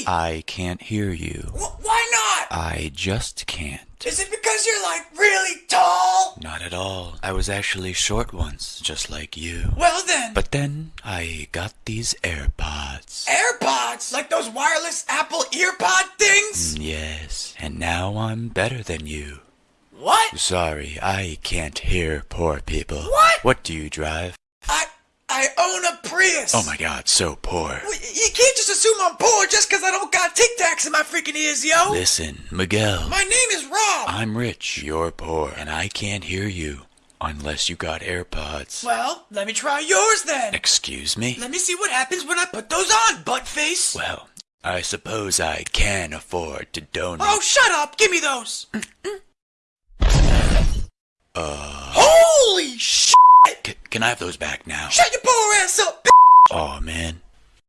me? I can't hear you. Wh- why not? I just can't. Is it because you're like really tall? Not at all. I was actually short once, just like you. Well then, But then I got these AirPods. AirPods, like those wireless Apple earpod things? Mm, yes, and now I'm better than you. What? Sorry, I can't hear poor people. What? What do you drive? I I own a Prius. Oh my god, so poor. Well, You just assume I'm poor just because I don't got Tic Tacs in my freaking ears, yo. Listen, Miguel. My name is Rob. I'm rich, you're poor, and I can't hear you unless you got AirPods. Well, let me try yours then. Excuse me? Let me see what happens when I put those on, butt face. Well, I suppose I can afford to donate. Oh, shut up! Give me those. Uh, Holy shit! c- can I have those back now? Shut your poor ass up, bitch! Oh man,